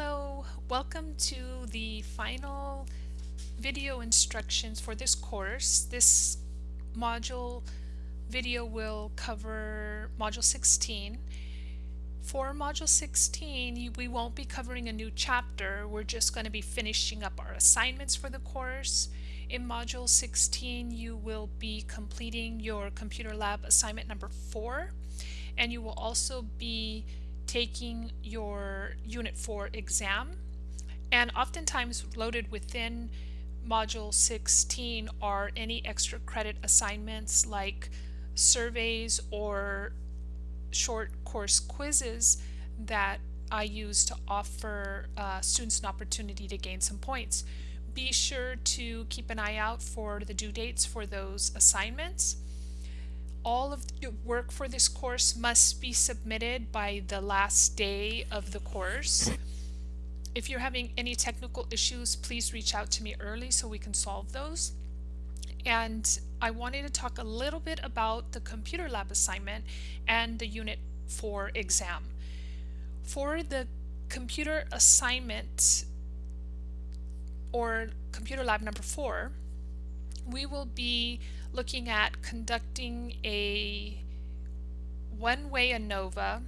Hello, welcome to the final video instructions for this course. This module video will cover module 16. For module 16, we won't be covering a new chapter. We're just going to be finishing up our assignments for the course. In module 16, you will be completing your computer lab assignment number 4, and you will also be taking your Unit 4 exam and oftentimes loaded within Module 16 are any extra credit assignments like surveys or short course quizzes that I use to offer uh, students an opportunity to gain some points. Be sure to keep an eye out for the due dates for those assignments all of the work for this course must be submitted by the last day of the course. If you're having any technical issues, please reach out to me early so we can solve those. And I wanted to talk a little bit about the computer lab assignment and the Unit 4 exam. For the computer assignment or computer lab number 4, we will be looking at conducting a one-way ANOVA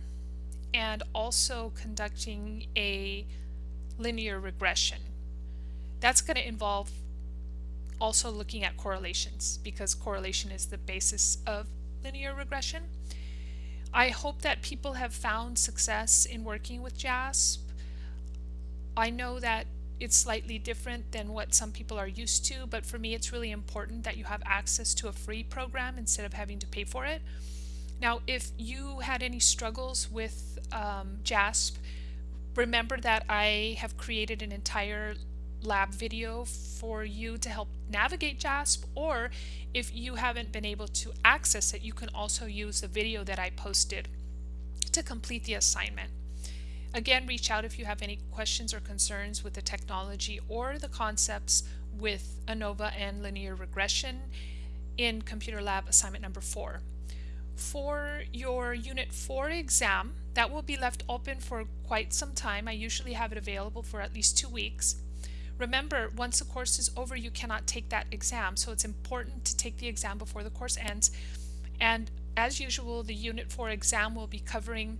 and also conducting a linear regression. That's going to involve also looking at correlations because correlation is the basis of linear regression. I hope that people have found success in working with JASP. I know that it's slightly different than what some people are used to, but for me it's really important that you have access to a free program instead of having to pay for it. Now, if you had any struggles with um, JASP, remember that I have created an entire lab video for you to help navigate JASP, or if you haven't been able to access it, you can also use the video that I posted to complete the assignment. Again, reach out if you have any questions or concerns with the technology or the concepts with ANOVA and linear regression in Computer Lab assignment number four. For your Unit 4 exam, that will be left open for quite some time. I usually have it available for at least two weeks. Remember, once the course is over, you cannot take that exam, so it's important to take the exam before the course ends. And as usual, the Unit 4 exam will be covering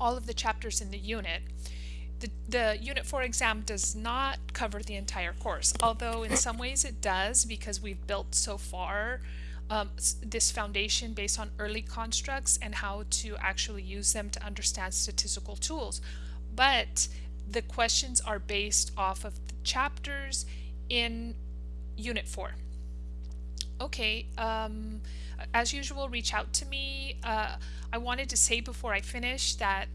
all of the chapters in the unit. The, the Unit 4 exam does not cover the entire course, although in some ways it does because we've built so far um, this foundation based on early constructs and how to actually use them to understand statistical tools. But the questions are based off of the chapters in Unit 4. Okay, um, as usual, reach out to me. Uh, I wanted to say before I finish that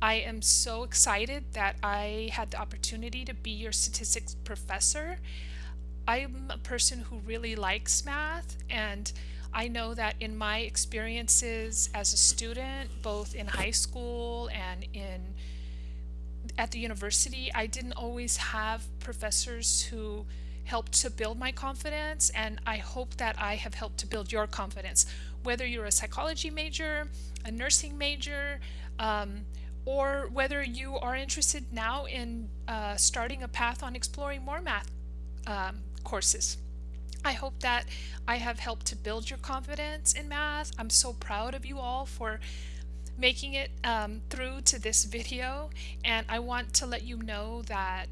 I am so excited that I had the opportunity to be your statistics professor. I'm a person who really likes math and I know that in my experiences as a student, both in high school and in at the university, I didn't always have professors who helped to build my confidence and I hope that I have helped to build your confidence. Whether you're a psychology major, a nursing major, um, or whether you are interested now in uh, starting a path on exploring more math um, courses. I hope that I have helped to build your confidence in math. I'm so proud of you all for making it um, through to this video and I want to let you know that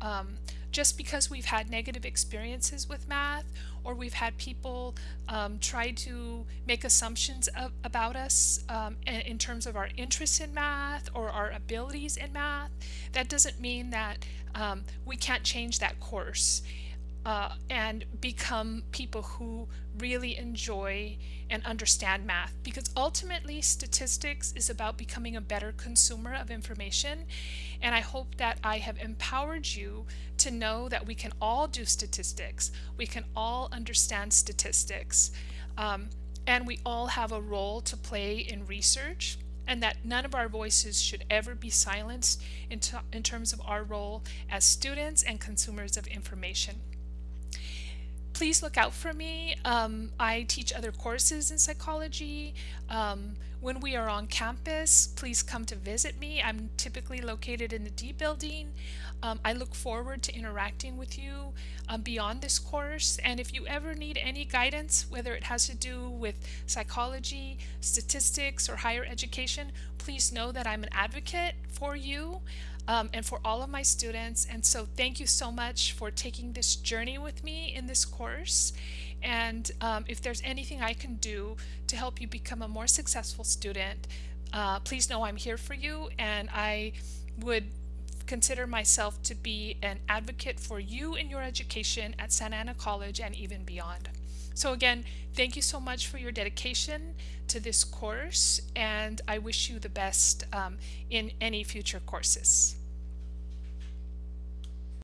um, just because we've had negative experiences with math or we've had people um, try to make assumptions of, about us um, in, terms of our interest in math or our abilities in math, that doesn't mean that um, we can't change that course uh, and become people who really enjoy and understand math because ultimately statistics is about becoming a better consumer of information and I hope that I have empowered you to know that we can all do statistics we can all understand statistics um, and we all have a role to play in research and that none of our voices should ever be silenced in, in terms of our role as students and consumers of information. Please look out for me. Um, I teach other courses in psychology. Um, when we are on campus, please come to visit me. I'm typically located in the D building. Um, I look forward to interacting with you um, beyond this course. And if you ever need any guidance, whether it has to do with psychology, statistics, or higher education, please know that I'm an advocate for you um, and for all of my students. And so thank you so much for taking this journey with me in this course. And um, if there's anything I can do to help you become a more successful student, uh, please know I'm here for you and I would consider myself to be an advocate for you in your education at Santa Ana College and even beyond. So again, thank you so much for your dedication to this course and I wish you the best um, in any future courses.